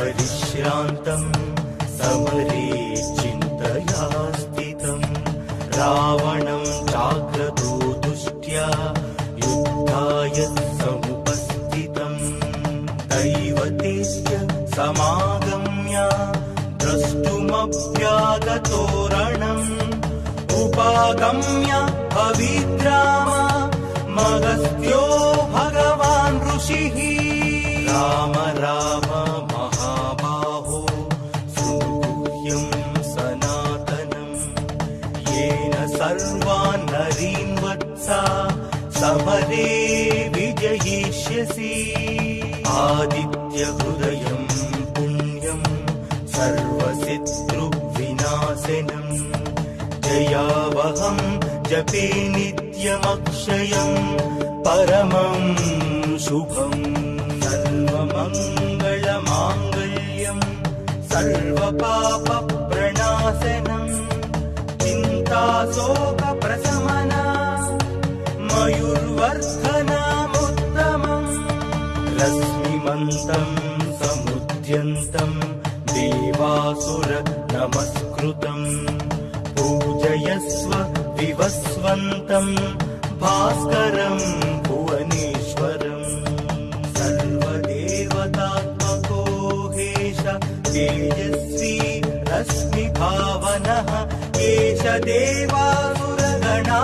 युद्धपरिश्रान्तम् समरे चिन्तया स्थितम् रावणं चाग्रतो दुष्ट्या युद्धाय समुपस्थितम् दैवतेस्य समागम्य द्रष्टुमव्यागतोरणम् उपागम्य जयावहं जपे नित्यमक्षयम् परमं शुभम् सर्वमङ्गलमाङ्गल्यम् सर्वपापप्रणाशनम् चिन्ताशोकप्रशमना मयुर्वर्धनामुत्तमम् रश्मिमन्तम् समुद्यन्तम् देवासुर नमस्कृतम् पूजयस्व विवस्वन्तम् भास्करम् भुवनेश्वरम् सर्वदेवतात्मको हेश तेजस्वी रश्मिभावनः एष देवासुरगणा।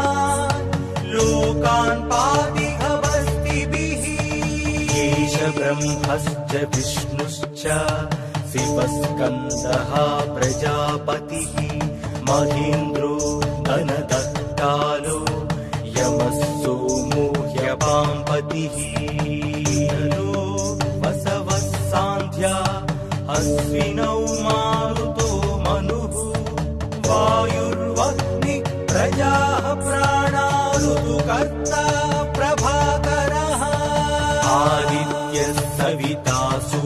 लोकान् पातिहवस्तिभिः एष ब्रह्मश्च विष्णुश्च शिवस्कन्दः प्रजापतिः महेन्द्रो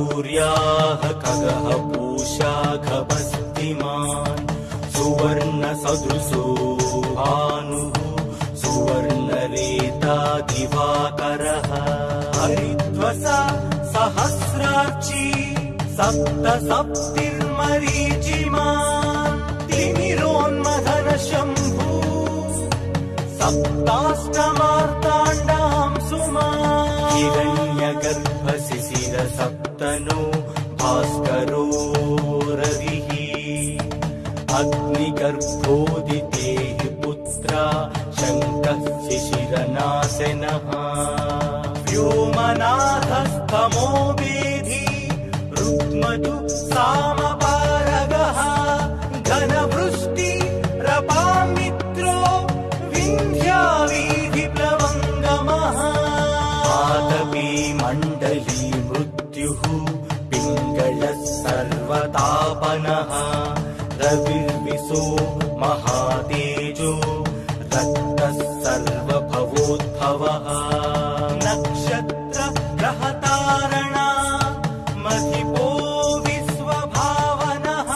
सूर्याः खगः पूषा खभस्तिमान् सुवर्णसदृशो भानुः सुवर्णरेता दिवाकरः। हरिद्वसा सहस्रार्ची सप्त सप्तिर्मरीचिमान् तिमिरोन्मथन शम्भू सप्ताष्टमार्ताण्डां सुमा हिरण्यगर्भशिशिर सप्तनो भास्करो रविः अग्निगर्भोदितेः पुत्रा शङ्कः शिशिरनाशनः व्योमनाथस्तमो वेधि रुक्मधु सामपारगः रविर्विशो महातेजो रक्तः सर्वभवोद्भवः। नक्षत्र ग्रहतारणा मधिपो विश्वभावनः।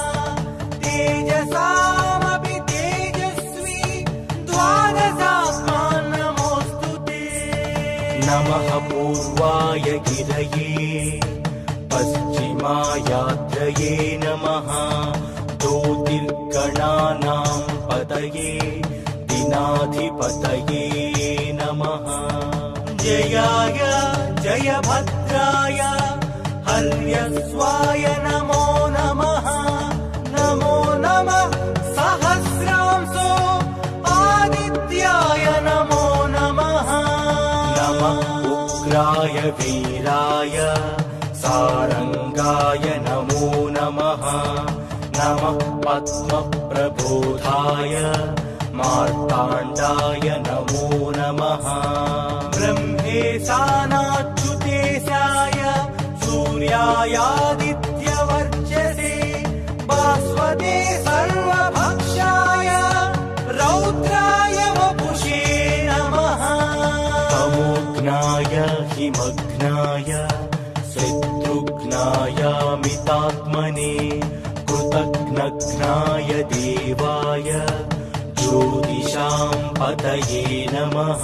तेजसामपि तेजस्वी द्वादशात्मान् नमोऽस्तु ते। नमः पूर्वाय गिरये पश्चिमायात्रये नमः। ज्योतिर्गणानां पतये दिनाधिपतये नमः। जयाय जयभद्राय हर्यस्वाय नमो नमः। नमो नमः सहस्रांसो आदित्याय नमो नमः। नमः उग्राय वीराय सारङ्गाय नमो नमः। नमः पद्मप्रबोधाय। मार्ताण्डाय नमो नमः। ब्रह्मेशानाच्युतेशाय सूर्यायादित्यवर्चसे। भास्वते सर्वभक्षाय। रौद्राय वपुषे नमः। तमोघ्नाय हिमघ्नाय यामितात्मने कृतघ्नघ्नाय देवाय ज्योतिषां पतये नमः।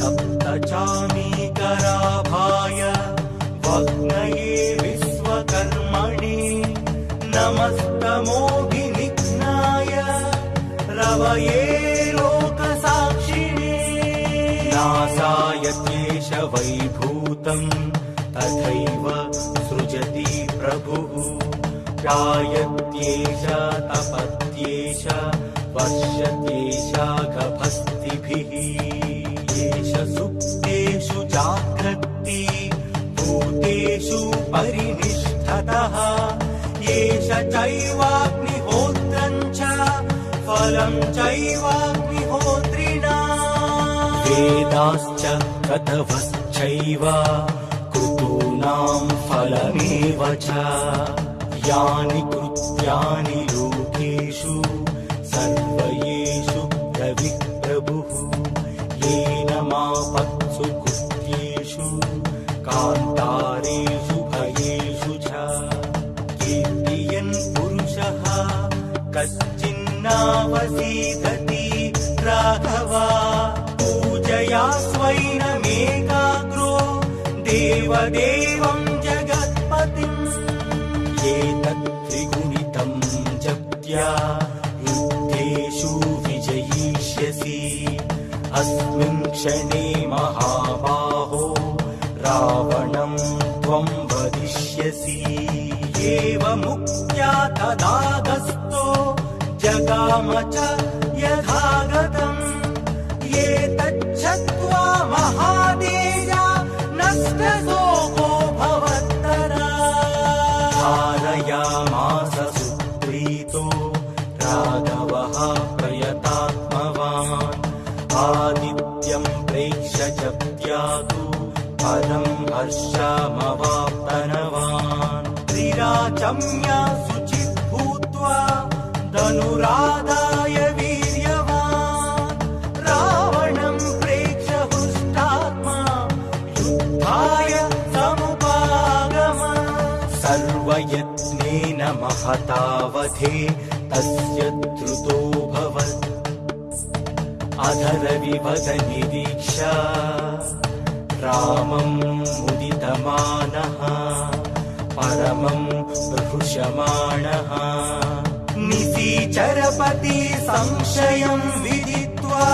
सप्तचामीकराभाय भग्नये विश्वकर्मणि नमस्तमोऽनिघ्नाय रवये लोकसाक्षिणे। नासाय केश तथैव गायत्येष तपत्येष वर्षत्येषागभस्तिभिः एष सुप्तेषु जाग्रत्ति भूतेषु परिनिष्ठतः। एष चैवाग्निहोत्रम् च फलम् चैवाग्निहोत्रिणा। वेदाश्च कथवश्चैव कृतूनाम् फलमेव च यानि कृत्यानि लोकेषु सर्वयेषु प्रभुः येन मापत्सु कृत्येषु कान्तारेषु भयेषु च। कीर्तियन् पुरुषः कश्चिन्नावसीदति राघवा। पूजया स्वैनमेकाग्रो देवदेवम् युद्धेषु विजयिष्यसि। अस्मिन् क्षणे महाबाहो रावणम् त्वम् वदिष्यसि। एवमुक्त्या तदागस्तो जगाम च हर्षमवाप्तनवान् त्रिराचम्या शुचिः भूत्वा धनुराधाय वीर्यवान्। रावणम् प्रेक्ष्य युद्धाय समुपागम। सर्वयत्नेन महतावधे तस्य द्रुतोऽभवत् अधरविभद निरीक्ष। रामम् मुदितमानः परमम् हृषमाणः निशीचरपति संशयम् विदित्वा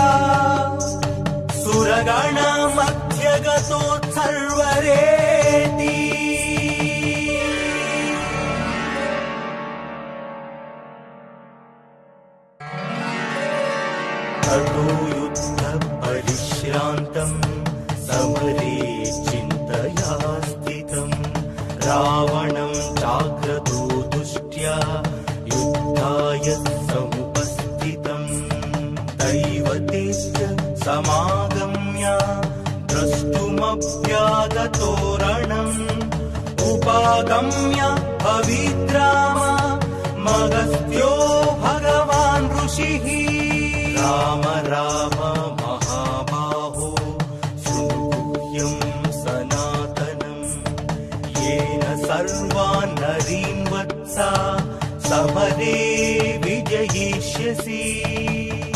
सुरगणमध्यगतोत्सर्वरेति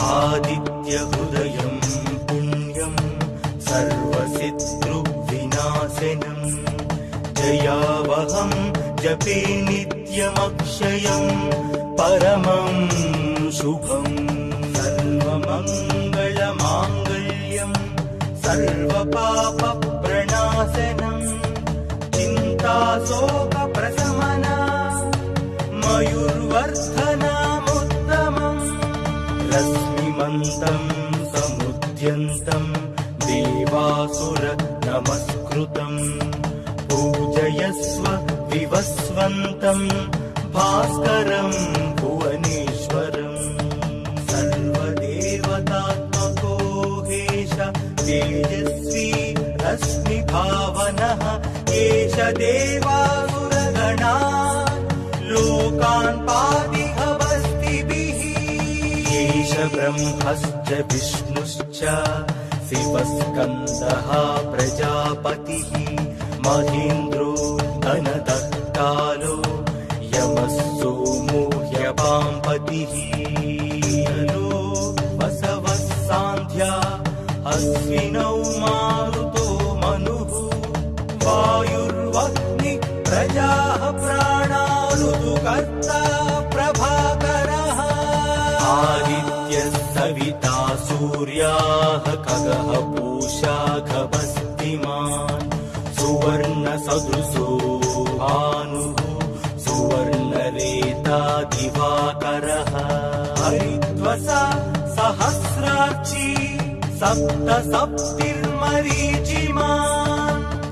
आदित्यहृदयम् पुण्यम् सर्वशत्रुविनाशनम् जयावहम् जपे नित्यमक्षयम् परमम् शुभम् सर्वमङ्गलमाङ्गल्यम् सर्वपापप्रणाशनम् चिन्ताशोकप्रशमना मयुर्वर्धनामुत्तमम् पूजयस्व विवस्वन्तम्। भास्करम् भुवनेश्वरम्। सर्वदेवतात्मको हेश तेजस्वी रश्मिभावनः। एष देवासुरगणा। लोकान् पादिहवस्तिभिः एष ब्रह्मश्च विष्णुश्च शिवस्कन्दः प्रजापतिः महेन्द्रो धनदत्तालो यमः सोमो ह्यपाम्पतिः नो वसवः सान्ध्या अश्विनौ मारुतो मनुः वायुर्वह्नि प्रजाः प्राणा प्रभाकरः। आदित्यः सविता सूर्याः खगः पूषा कान्तिमान् सुवर्णसदृशो भानुः सुवर्णरेता दिवाकरः हरिद्वसा सहस्राक्षी सप्त सप्तिर्मरीचिमान्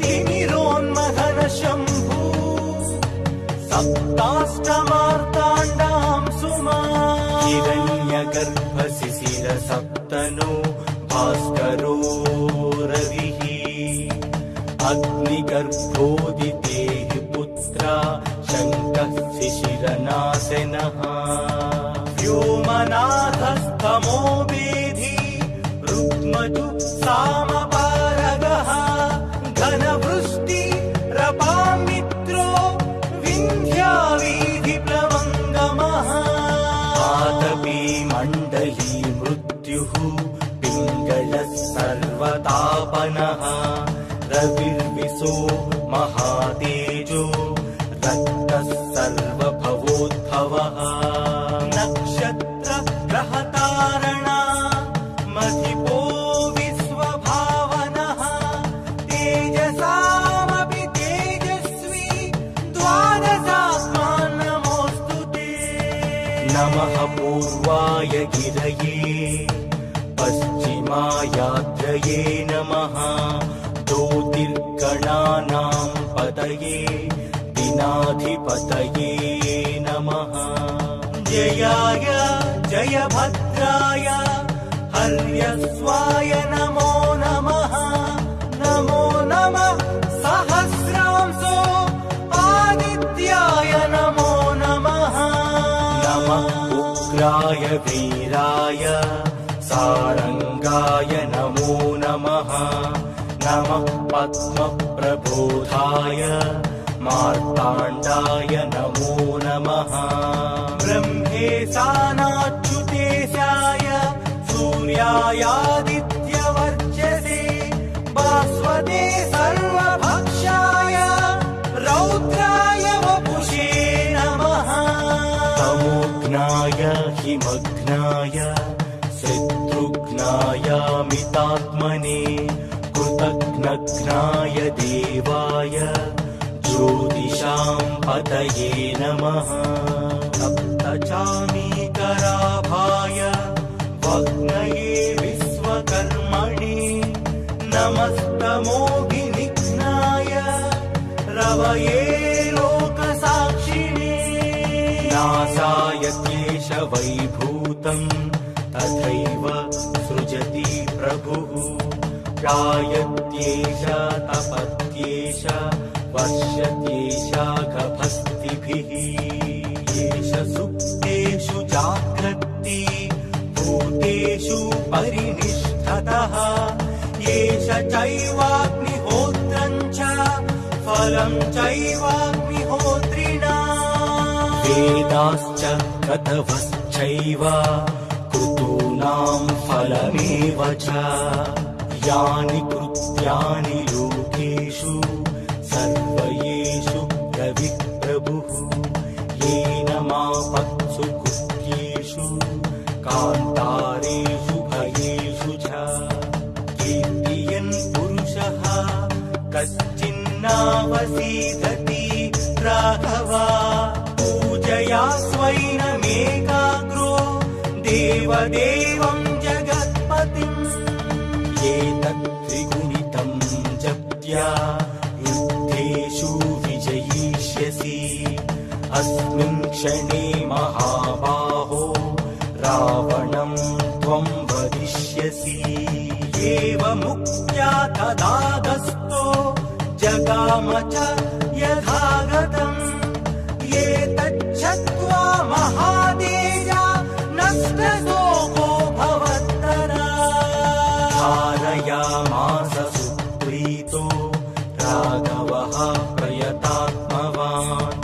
तिमिरोन्मथन शम्भू सप्ताष्टमार्ताण्डाम् सुमा हिरण्यगर्भशिशिर सप्तनो भास्करो दिनाधिपतये नमः। जयाय जयभद्राय हर्यस्वाय नमो नमः। नमो नमः सहस्रांसो आदित्याय नमो नमः। नमः उग्राय वीराय सारङ्गाय नमो नमः। नमः पद्मप्रबोधाय मार्ताण्डाय नमो नमः। ब्रह्मेशानाच्युतेशाय सूर्यायादित्यवर्चसे भास्वते सर्वभक्षाय रौद्राय वपुषे नमः। तमोघ्नाय हिमघ्नाय शत्रुघ्नायामितात्मने कृतघ्नघ्नाय देवाय ज्योतिषाम् पतये नमः सप्तचामीकराभाय वग्नये विश्वकर्मणि नमस्तमोभिनिघ्नाय रवये लोकसाक्षिणे। नासाय केशवैभूतम् तथैव सृजति प्रभुः। गायत्येष तपत्येष वर्षत्येषाघभस्तिभिः एष सुप्तेषु जाग्रत्ति भूतेषु परिनिष्ठतः। एष चैवाग्निहोत्रम् च फलम् चैवाग्निहोत्रिणा। वेदाश्च कथवश्चैव कृतूनाम् फलमेव च। यानि कृत्यानि देवदेवम् जगत्पतिम् एतत् त्रिगुणितम् जप्त्या युद्धेषु विजयिष्यसि। अस्मिन् क्षणे महाबाहो रावणम् त्वम् वदिष्यसि। एवमुक्त्या तदागस्तो जगाम च प्रयतात्मवान्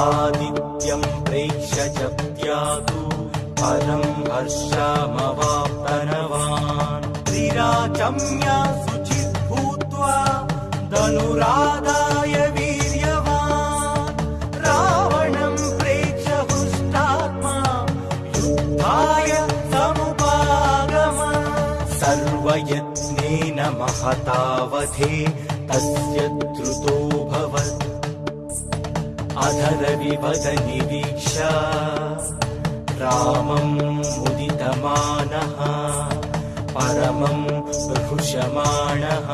आदित्यम् प्रेक्ष्य जप्त्यातु परम् हर्षमवाप्तनवान्। त्रिराचम्या शुचिः भूत्वा धनुरादाय वीर्यवान्। रावणम् प्रेक्ष्य हृष्टात्मा समुपागम सर्वयत्नेन महतावधि तस्य द्रुतोऽभवत् निरीक्षा रामम् मुदितमानः परमम् प्रहृषमाणः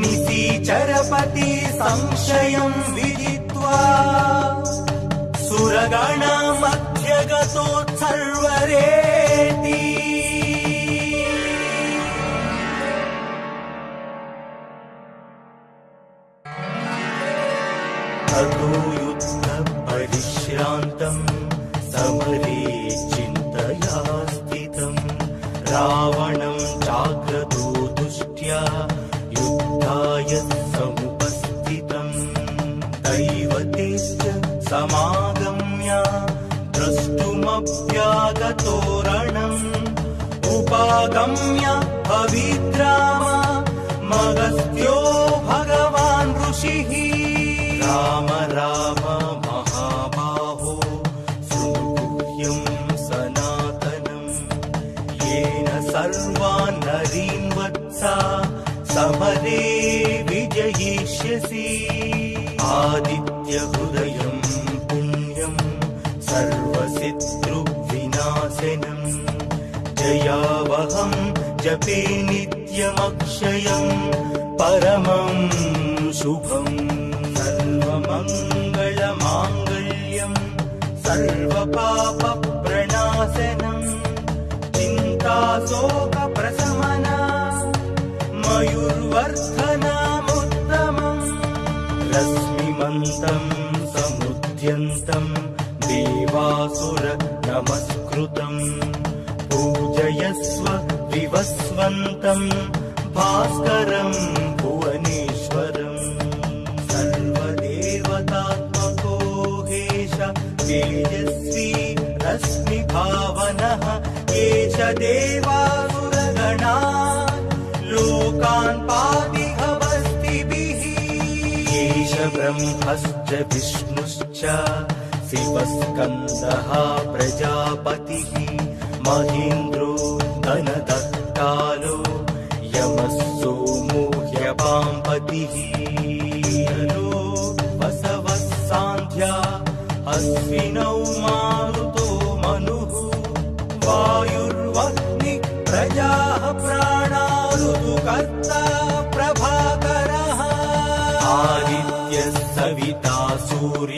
निशीचरपति संशयम् विदित्वा सुरगणमध्यगतोत्सर्वरेति समागम्य द्रष्टुमभ्यागतोरणम् उपागम्य पवित्राम मगस्त्यो भगवान् ऋषिः। राम राम महाबाहो शृणुगुह्यम् सनातनम् येन सर्वान् नरीन् वत्सा समरे विजयिष्यसि। आदित्यहृदयम् जयावहम् जपे नित्यमक्षयम् परमम् शुभम् सर्वमङ्गलमाङ्गल्यम् सर्वपापप्रणाशनम् चिन्ताशोकप्रशमना मयूर्वर्धनामुत्तमम् विवस्वन्तम् भास्करम् भुवनेश्वरम् सर्वदेवतात्मको हेश तेजस्वी रश्मिभावनः एष देवासुरगणा। लोकान् पातिहवस्तिभिः एष ब्रह्मश्च विष्णुश्च शिवस्कन्दः प्रजापतिः। महेन्द्रो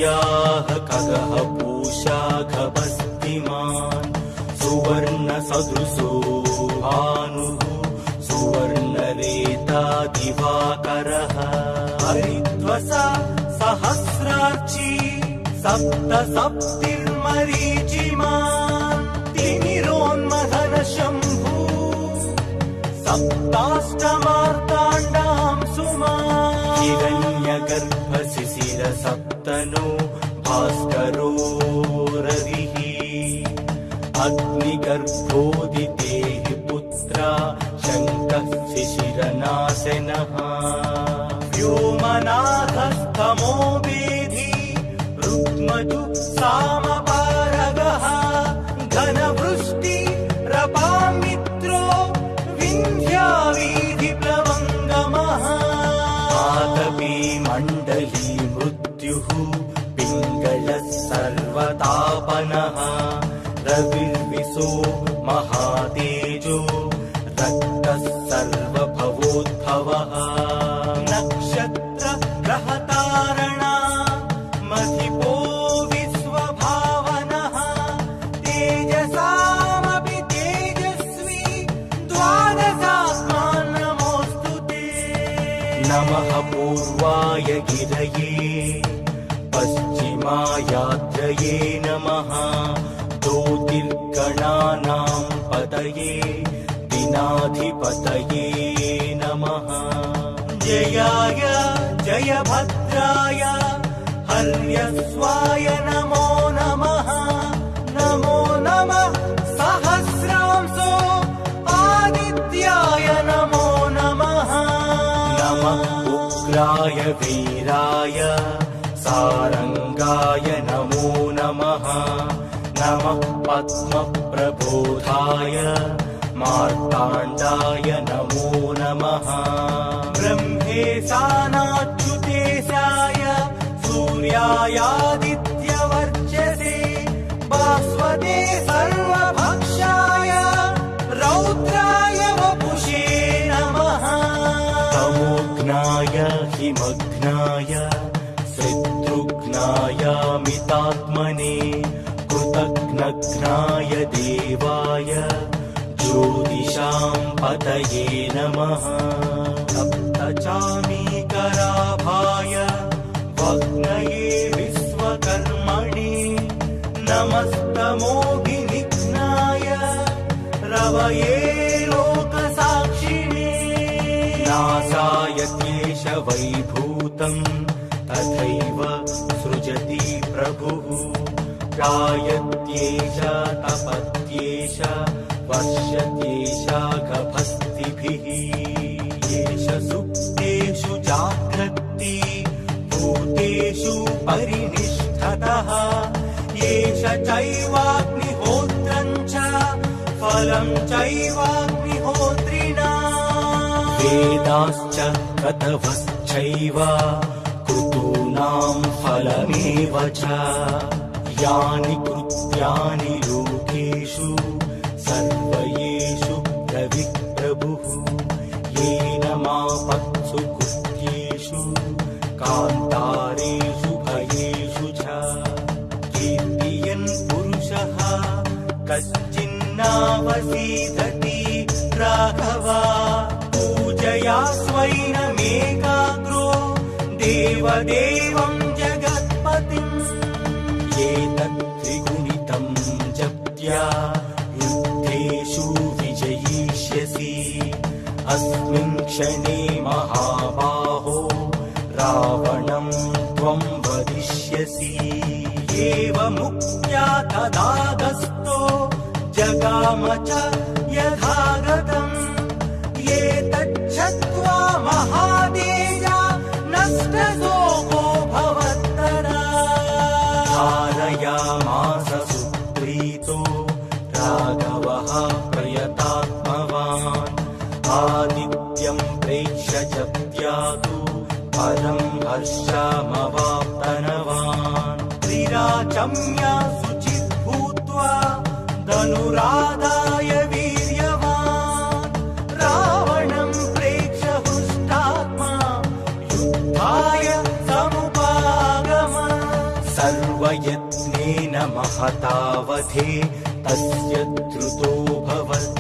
खगः पूषा खभस्तिमान् सुवर्णसदृशो भानुः सुवर्णरेता दिवाकरः। हरिद्वसा सहस्रार्ची सप्त सप्तिर्मरीचिमान् जयाय जयभद्राय हर्यस्वाय नमो नमः। नमो नमः सहस्रांसो आदित्याय नमो नमः। नमः उग्राय वीराय सारङ्गाय नमो नमः। नमः पद्मप्रबोधाय मार्ताण्डाय नमो नमः सानाच्युतेशाय सूर्यायादित्यवर्चसे भास्वते सर्वभक्षाय रौद्राय वपुषे नमः। तमोघ्नाय हिमग्नाय शत्रुघ्नाय मितात्मने कृतघ्नघ्नाय देवाय ज्योतिषां पतये नमः सप्तचामीकराभाय वग्नये विश्वकर्मणि नमस्तमोभिनिघ्नाय रवये लोकसाक्षिणे। नासाय क्लेश वैभूतम् तथैव सृजति प्रभुः। गायत्येष तपत्येष वर्षत्येष गभस्तिभिः परिनिष्ठतः। एष चैवाग्निहोत्रम् च फलम् चैवाग्निहोत्रिणा। वेदाश्च कतवश्चैव कृतूनाम् फलमेव च। यानि कृत्यानि पूजया स्वैनमेकाग्रो देवदेवम् जगत्पतिम्। एतत् त्रिगुणितम् जप्त्या युद्धेषु विजयिष्यसि। अस्मिन् क्षणे महाबाहो रावणम् त्वम् वदिष्यसि। एवमुक्त्या तदागस्तो च यथागतम्। महादेजा नष्टशोको भवत्तरा। धारयामास सुप्रीतो राघवः प्रयतात्मवान्। आदित्यम् प्रेक्ष्य जप्त्यातु परम् हर्षमवाप्तनवान् त्रिराचम्य धनुराधाय वीर्यवान्। रावणम् प्रेक्ष्य हृष्टात्मा युद्धाय समुपागम। सर्वयत्नेन महतावधे तस्य द्रुतो भवत्।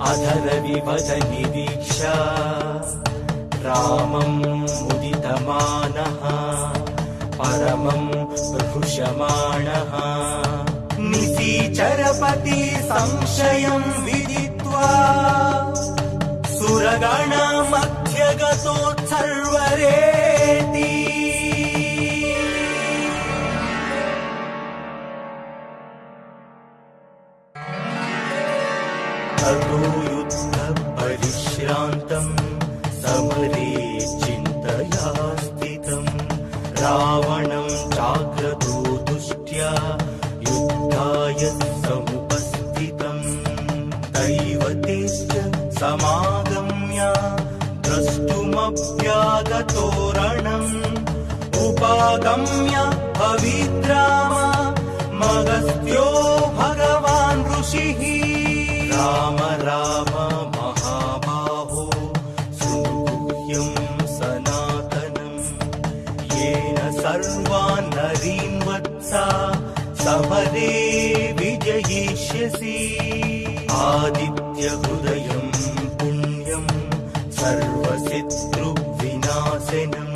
अधरविवद निरीक्ष रामम् मुदितमानः परमम् प्रहृषमाणः निशीचरपति संशयम् विदित्वा सुरगणमध्यगतोत्सर्वरेति आदित्यहृदयम् पुण्यम् सर्वशत्रुविनाशनम्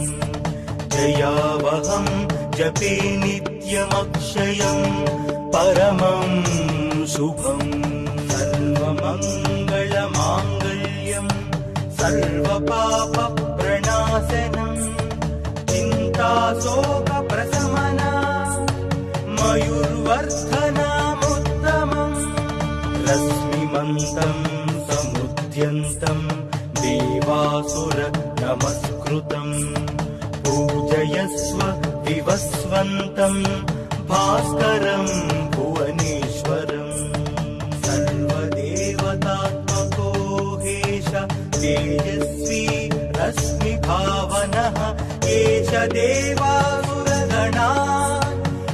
जयावहम् जपे नित्यमक्षयम् परमम् शुभम् सर्वमङ्गलमाङ्गल्यम् सर्वपापप्रणाशनम् चिन्ताशोकप्रशमना नमस्कृतम् पूजयस्व विवस्वन्तम्। भास्करम् भुवनेश्वरम्। सर्वदेवतात्मको हेश तेजस्वी भावनः एष देवासुरगणा।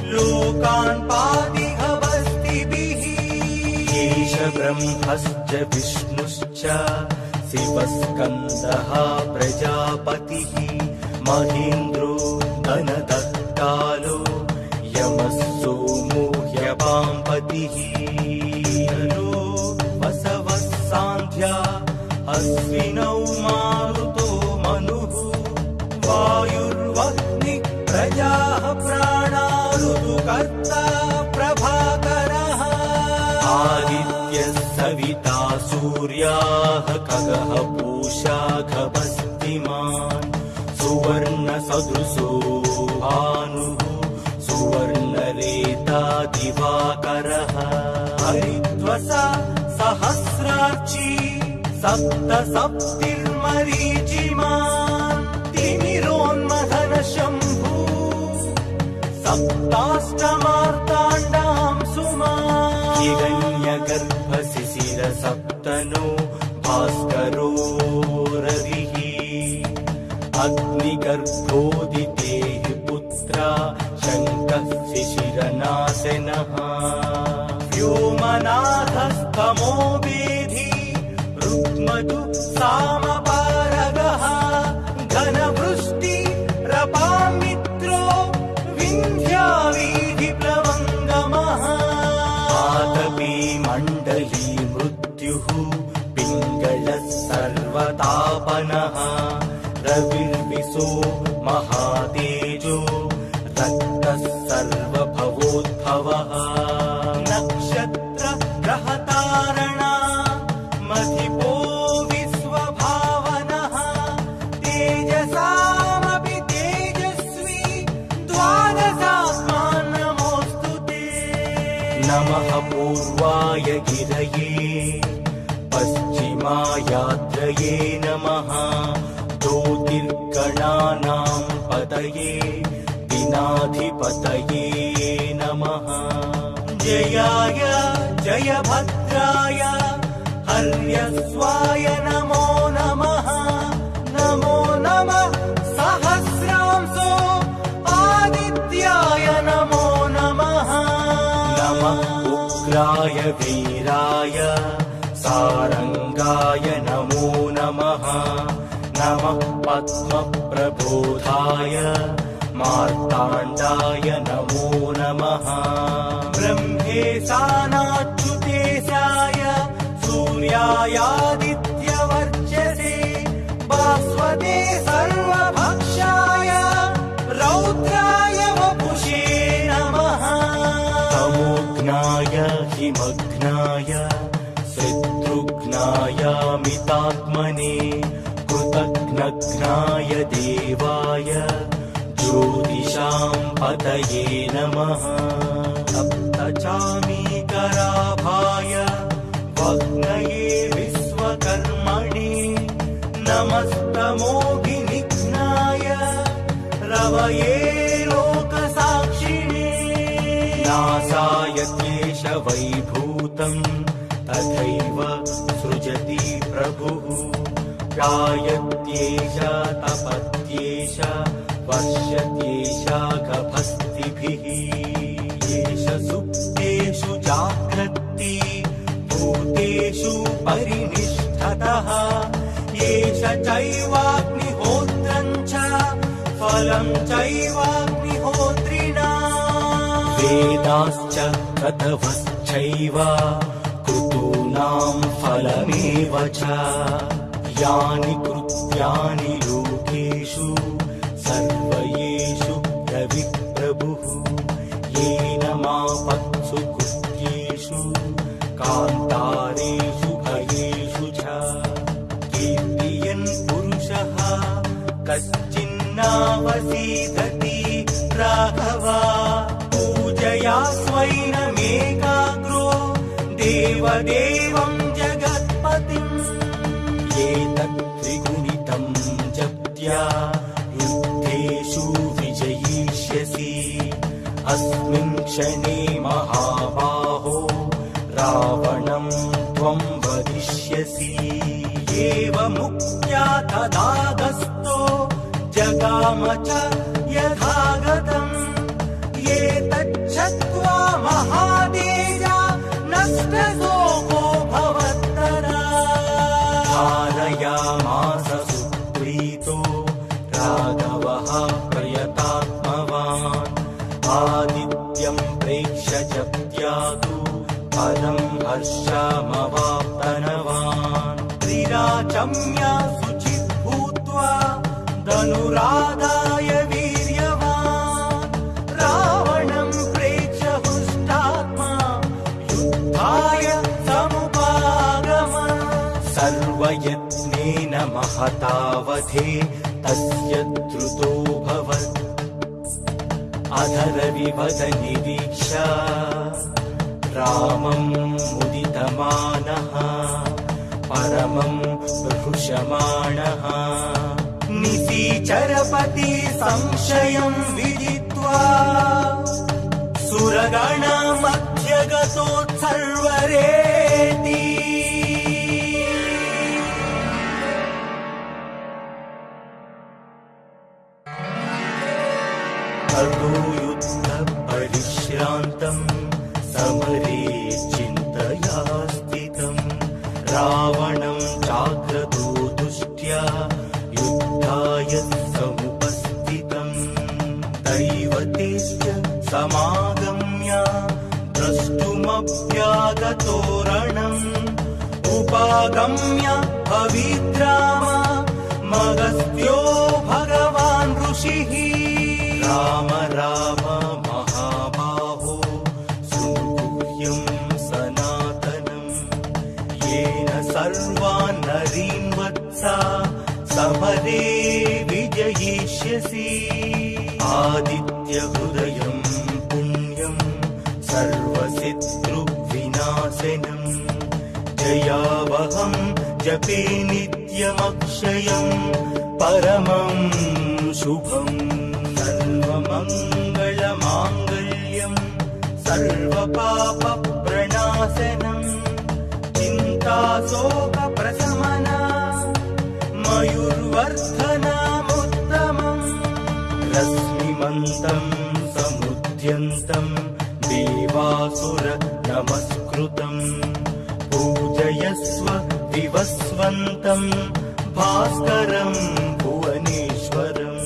लोकान् पादिहवस्तिभिः। एष ब्रह्मश्च विष्णुश्च शिवस्कन्दः प्रजापतिः महेन्द्रो धनदत्तालो यमः सोमो नरो वसवः सान्ध्या अश्विनौ सविता सूर्याः खगः पूषा खभस्तिमान् सुवर्णसदृशो भानुः सुवर्णरेता दिवाकरः हरिद्वसा सहस्रार्ची सप्त सप्तिर्मरीचिमान् तिमिरोन्मथन शम्भू सप्ताष्टमार्ताण्डाम् सुमा हिरण्यगर्भशिशिर सप्तनो भास्करो रविः अग्निगर्भोदिते पुत्रा शङ्कः शिशिरनाशनः व्योमनाथस्तमो वेधि रुक्मधु सामपारगः महातेजो रक्तः सर्वभवोद्भवः दिनाधिपतये नमः। जयाय जयभद्राय हर्यस्वाय नमो नमः। नमो नमः सहस्रांसो आदित्याय नमो नमः। नमः उग्राय वीराय सारङ्गाय नमो नमः। नमः पद्मप्रबोधाय मार्ताण्डाय नमो नमः। ब्रह्मेशानाच्युतेशाय सूर्यायादित्यवर्चसे भास्वते सर्वभक्षाय रौद्राय वपुषे नमः। तमोघ्नाय हिमघ्नाय शत्रुघ्नाय मितात्मने कृतघ्नघ्नाय देवाय ज्योतिषाम् पतये नमः सप्तचामीकराभाय वग्नये विश्वकर्मणे नमस्तमोभिनिघ्नाय रवये लोकसाक्षिणे। नासाय क्लेश वैभूतम् तथैव सृजति प्रभुः। गायत्येष तपत्येष वर्षत्येष गभस्तिभिः एष सुप्तेषु जाग्रत्ति भूतेषु परिनिष्ठतः। एष चैवाग्निहोत्रम् च फलम् चैवाग्निहोत्रिणा। वेदाश्च ततवश्चैव कृतूनाम् फलमेव च। यानि कृत्यानि रविप्रभुः येन मापत्सु क्षणे महाबाहो रावणम् त्वम् वदिष्यसि। एव मुक्त्या तदागस्तो विश्राम च पदम् हर्षमवाप्तनवान् त्रिराचम्या शुचिः भूत्वा धनुराधाय वीर्यवान्। रावणम् प्रेक्ष्य हृष्टात्मा युद्धाय समुपागम सर्वयत्नेन महतावधे तस्य द्रुतो भवत्। अधरविवद निरीक्ष। रामम् परमम् हृषमाणः निशीचरपति संशयम् विदित्वा सुरगणमध्यगतोत्सर्वरेति जपे नित्यमक्षयम् परमम् शुभम् सर्वमङ्गलमाङ्गल्यम् सर्वपापप्रणाशनम् चिन्ताशोकप्रशमना मयुर्वर्धनामुत्तमम् रश्मिमन्तम् समुद्यन्तम् देवासुर नमस्कृतम् पूजयस्व विवस्वन्तम् भास्करम् भुवनेश्वरम्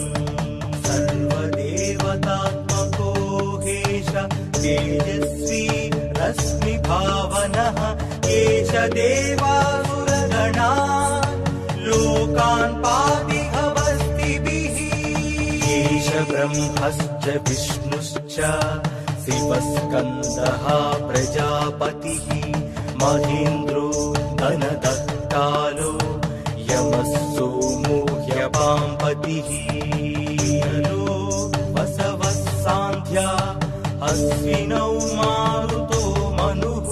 सर्वदेवतात्मको हेश तेजस्वी रश्मिभावनः एष देवासुरगणा। लोकान् पातिहवस्तिभिः एष ब्रह्मश्च विष्णुश्च शिवस्कन्दः प्रजापतिः। महेन्द्रो धनदत्तालो यमः सोमो ह्यपाम्पतिः लो वसवः सान्ध्या अश्विनौ मारुतो मनुः।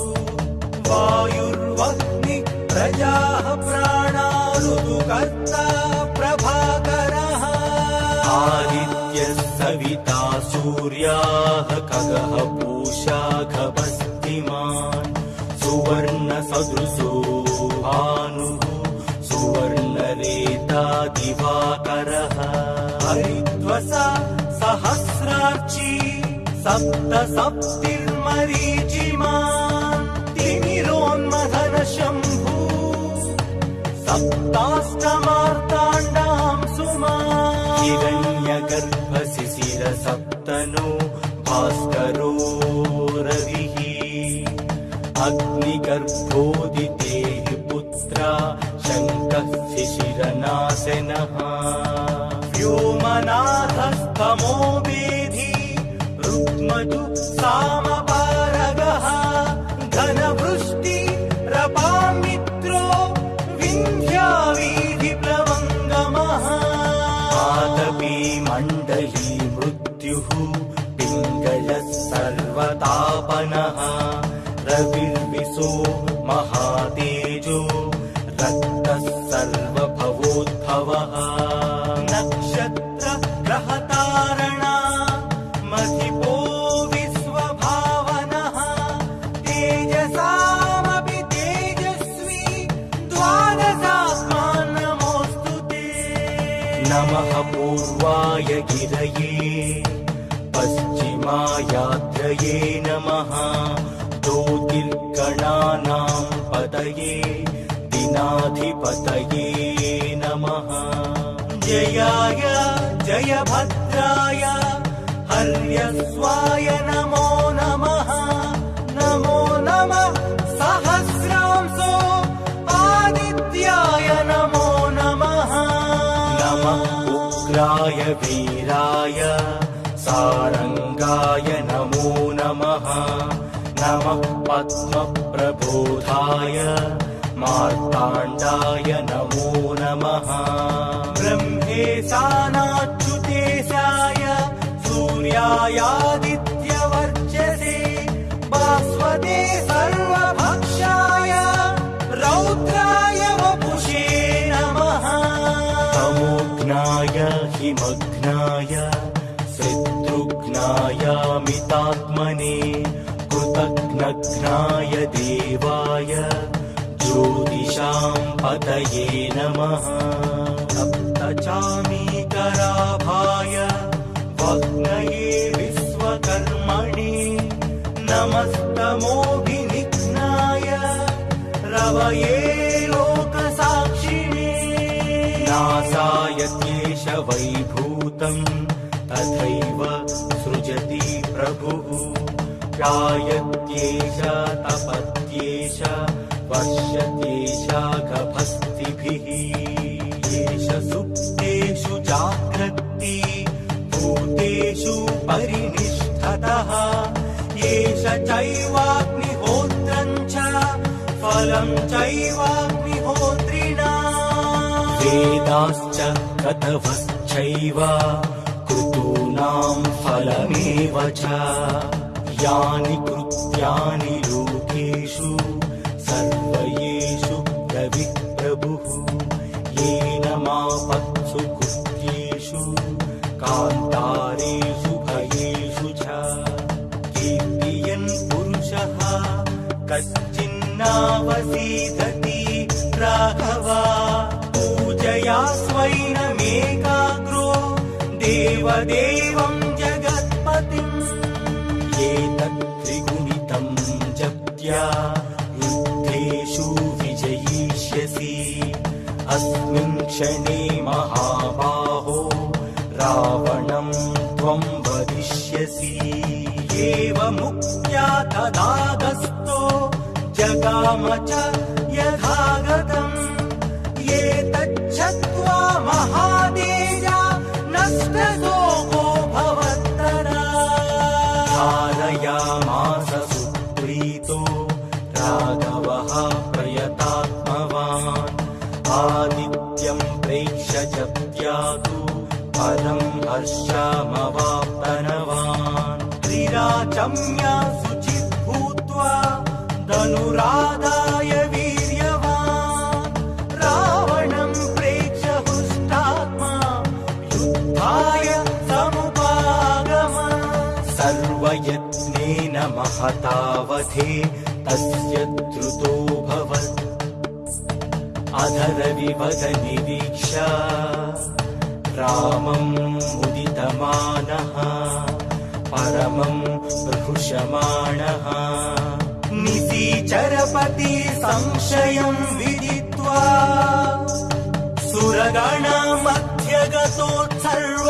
वायुर्वह्नि प्रजाः प्राणा ऋतुकर्ता प्रभाकरः। आदित्यः सविता सूर्याः खगः पूषा खभस्तिमान् सुवर्णसदृशो सप्त सप्तिर्मरीचिमान् तिमिरोन्मथन शम्भू सप्ताष्टमार्ताण्डाम् सुमा। हिरण्यगर्भशिशिर सप्तनो भास्करो रविः। अग्निगर्भोदितेः पुत्रा शङ्कः शिशिरनाशनः व्योमनाथस्तमो वेधि रुक्मजु सामपारगः। घनवृष्टि रपामित्रो विन्ध्यावीधिप्लवङ्गमः आतपी मण्डली मृत्युः पिङ्गलः सर्वतापनः। रविर्विशो दिनाधिपतये नमः जयाय जयभद्राय हर्यस्वाय नमो नमः नमो नमः सहस्रांसो आदित्याय नमो नमः नमः उग्राय वीराय सारङ्गाय नमो नमः नमः पद्मप्रबोधाय मार्ताण्डाय नमो नमः। ब्रह्मेशानाच्युतेशाय सूर्यायादित्यवर्चसे भास्वते सर्वभक्षाय रौद्राय वपुषे नमः। तमोघ्नाय हिमग्नाय शत्रुघ्नायामितात्मने कृतघ्नघ्नाय देवाय ज्योतिषां पतये नमः सप्तचामीकराभाय वग्नये विश्वकर्मणि नमस्तमोभिनिघ्नाय रवये लोकसाक्षिणे। नासाय क्लेश वैभूतम् तथैव सृजति प्रभुः। जायत्येष तपत्येष वर्षत्येषाघभस्तिभिः एष सुप्तेषु जाग्रत्ति भूतेषु परिनिष्ठतः। एष चैवाग्निहोत्रम् च फलम् चैवाग्निहोत्रिणा। वेदाश्च कतवश्चैव कृतूनाम् फलमेव च। यानि कृत्यानि देवदेवम् जगत्पतिम् एतत् त्रिगुणितम् जप्त्या युद्धेषु विजयिष्यसि। अस्मिन् क्षणे महाबाहो रावणम् त्वम् वदिष्यसि। एवमुक्त्या तदागस्तो जगाम च हर्षमवाप्तनवान् त्रिराचम्या शुचिः भूत्वा धनुराधाय वीर्यवान्। रावणम् प्रेक्ष्य हृष्टात्मा युद्धाय समुपागम। सर्वयत्नेन महतावधे तस्य द्रुतोऽभवत् अधरविवद निरीक्ष। रामम् परमम् प्रहृषमाणः निशीचरपति संशयम् विदित्वा सुरगणमध्यगतोत्सर्व